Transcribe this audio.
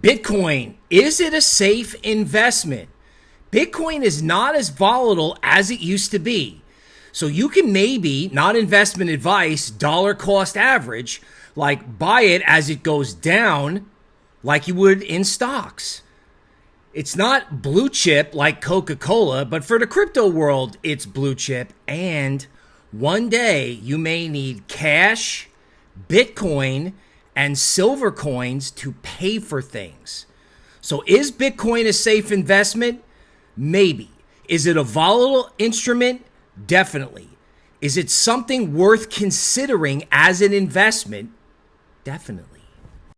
Bitcoin, is it a safe investment? Bitcoin is not as volatile as it used to be. So you can maybe, not investment advice, dollar cost average, like buy it as it goes down, like you would in stocks. It's not blue chip like Coca Cola, but for the crypto world, it's blue chip. And one day you may need cash, Bitcoin, and silver coins to pay for things. So is Bitcoin a safe investment? Maybe. Is it a volatile instrument? Definitely. Is it something worth considering as an investment? Definitely.